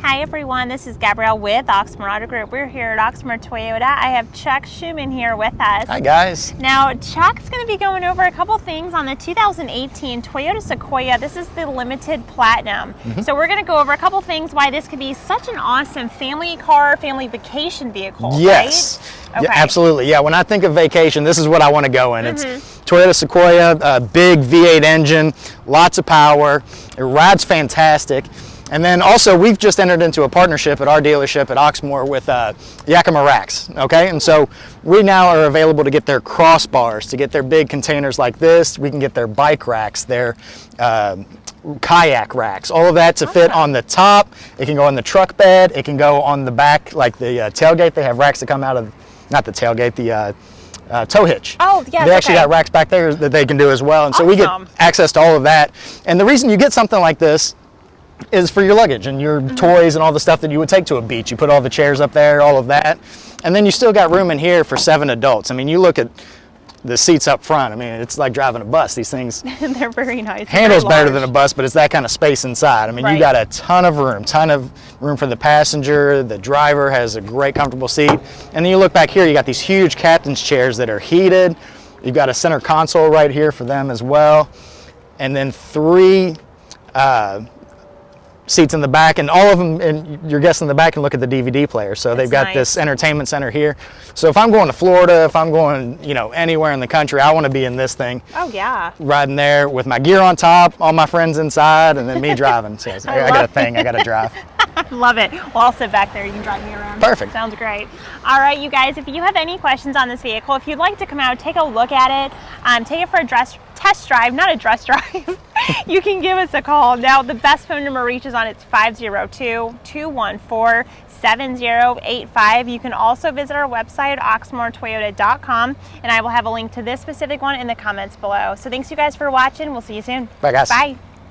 Hi everyone, this is Gabrielle with Oxmoor Auto Group. We're here at Oxmoor Toyota. I have Chuck Schuman here with us. Hi guys. Now Chuck's going to be going over a couple things on the 2018 Toyota Sequoia. This is the limited platinum. Mm -hmm. So we're going to go over a couple things why this could be such an awesome family car, family vacation vehicle. Yes. Right? Okay. Yeah, absolutely. Yeah, when I think of vacation, this is what I want to go in. Mm -hmm. It's mm-hmm. Toyota Sequoia, a big V8 engine, lots of power. It rides fantastic. And then also we've just entered into a partnership at our dealership at Oxmoor with uh, Yakima Racks, okay? And so we now are available to get their crossbars, to get their big containers like this. We can get their bike racks, their uh, kayak racks, all of that to fit on the top. It can go on the truck bed. It can go on the back, like the uh, tailgate. They have racks that come out of, not the tailgate, the uh, uh, tow hitch. Oh, yes, They actually okay. got racks back there that they can do as well. And so awesome. we get access to all of that. And the reason you get something like this is for your luggage and your mm -hmm. toys and all the stuff that you would take to a beach. You put all the chairs up there, all of that. And then you still got room in here for seven adults. I mean, you look at the seats up front. I mean, it's like driving a bus. These things. They're very nice. Handles better than a bus, but it's that kind of space inside. I mean, right. you got a ton of room, ton of room for the passenger. The driver has a great comfortable seat. And then you look back here, you got these huge captain's chairs that are heated. You've got a center console right here for them as well. And then three uh, seats in the back and all of them and your guests in the back can look at the DVD player so That's they've got nice. this entertainment center here so if I'm going to Florida if I'm going you know anywhere in the country I want to be in this thing oh yeah riding there with my gear on top all my friends inside and then me driving so I, I, I got a thing I got to drive Love it. Well, I'll sit back there. You can drive me around. Perfect. Sounds great. All right, you guys, if you have any questions on this vehicle, if you'd like to come out, take a look at it, um, take it for a dress, test drive, not a dress drive, you can give us a call. Now, the best phone number reaches on it's 502-214-7085. You can also visit our website, oxmoortoyota.com, and I will have a link to this specific one in the comments below. So thanks you guys for watching. We'll see you soon. Bye, guys. Bye.